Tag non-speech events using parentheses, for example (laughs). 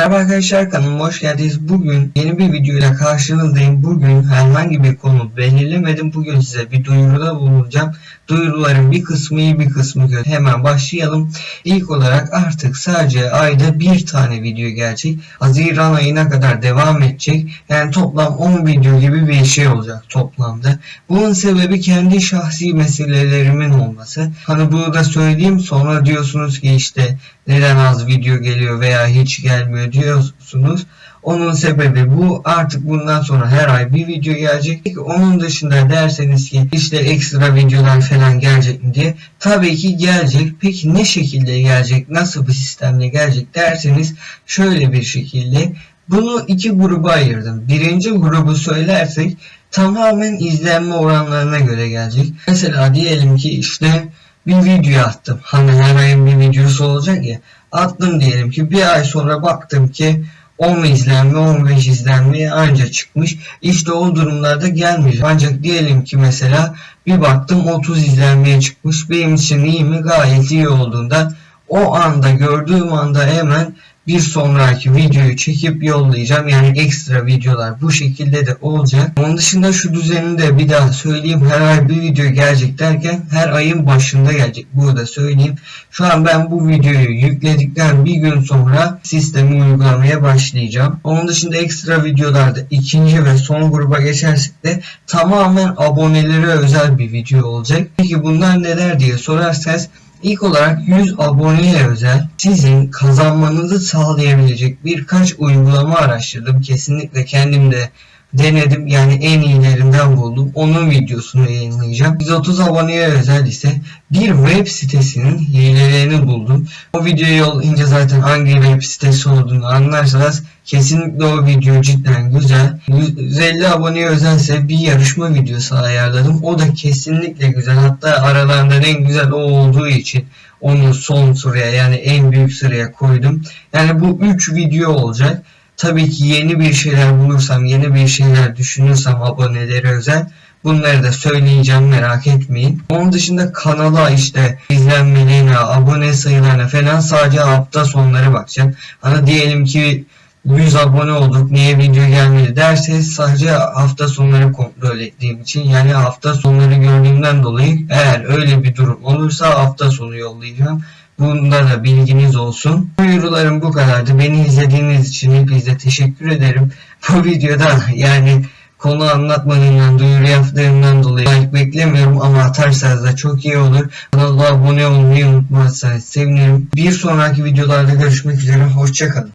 Merhaba arkadaşlar kanalıma hoş geldiniz. Bugün yeni bir videoyla karşınızdayım. Bugün herhangi bir konu belirlemedim. Bugün size bir duyuruda bulunacağım. Duyuruların bir kısmı iyi bir kısmı kötü. Hemen başlayalım. İlk olarak artık sadece ayda bir tane video gelecek. Haziran ayına kadar devam edecek. Yani toplam 10 video gibi bir şey olacak toplamda. Bunun sebebi kendi şahsi meselelerimin olması. Hani bunu da söyleyeyim sonra diyorsunuz ki işte neden az video geliyor veya hiç gelmiyor diyorsunuz. Onun sebebi bu. Artık bundan sonra her ay bir video gelecek. Peki onun dışında derseniz ki işte ekstra videolar falan gelecek mi diye. Tabii ki gelecek. Peki ne şekilde gelecek? Nasıl bir sistemle gelecek derseniz şöyle bir şekilde. Bunu iki gruba ayırdım. Birinci grubu söylersek tamamen izlenme oranlarına göre gelecek. Mesela diyelim ki işte bir video attım. Hani her ayın bir videosu olacak ya. Attım diyelim ki bir ay sonra baktım ki 10 izlenme 15 izlenme anca çıkmış. İşte o durumlarda gelmeyecek. Ancak diyelim ki mesela bir baktım 30 izlenmeye çıkmış. Benim için iyi mi? Gayet iyi olduğunda o anda gördüğüm anda hemen bir sonraki videoyu çekip yollayacağım. Yani ekstra videolar bu şekilde de olacak. Onun dışında şu düzeni de bir daha söyleyeyim. Her ay bir video gelecek derken her ayın başında gelecek. Burada söyleyeyim. Şu an ben bu videoyu yükledikten bir gün sonra sistemi uygulamaya başlayacağım. Onun dışında ekstra videolarda ikinci ve son gruba geçersek de tamamen abonelere özel bir video olacak. Peki bunlar neler diye sorarsanız İlk olarak 100 aboneye özel sizin kazanmanızı sağlayabilecek birkaç uygulama araştırdım. Kesinlikle kendim de denedim. Yani en iyilerinden buldum. Onun videosunu yayınlayacağım. 130 aboneye özel ise bir web sitesinin hilelerini buldum. O videoyu yollayınca zaten hangi web sitesi olduğunu anlarsanız kesinlikle o video cidden güzel. 150 aboneye özelse bir yarışma videosu ayarladım. O da kesinlikle güzel. Hatta aralarından en güzel o olduğu için onu son sıraya yani en büyük sıraya koydum. Yani bu 3 video olacak. Tabii ki yeni bir şeyler bulursam, yeni bir şeyler düşünürsem abonelere özel bunları da söyleyeceğim merak etmeyin. Onun dışında kanala işte izlenmelerine, abone sayılarına falan sadece hafta sonları bakacağım. Hani diyelim ki 100 abone olduk niye video gelmedi derseniz sadece hafta sonları kontrol ettiğim için yani hafta sonları gördüğümden dolayı eğer öyle bir durum olursa hafta sonu yollayacağım. Bunda da bilginiz olsun. Duyurularım bu kadardı. Beni izlediğiniz için hepinize teşekkür ederim. (laughs) Bu videoda yani konu anlatmadığımdan, duyuru yaptığımdan dolayı like beklemiyorum ama atarsanız da çok iyi olur. Kanala abone olmayı unutmazsanız sevinirim. Bir sonraki videolarda görüşmek üzere. Hoşçakalın.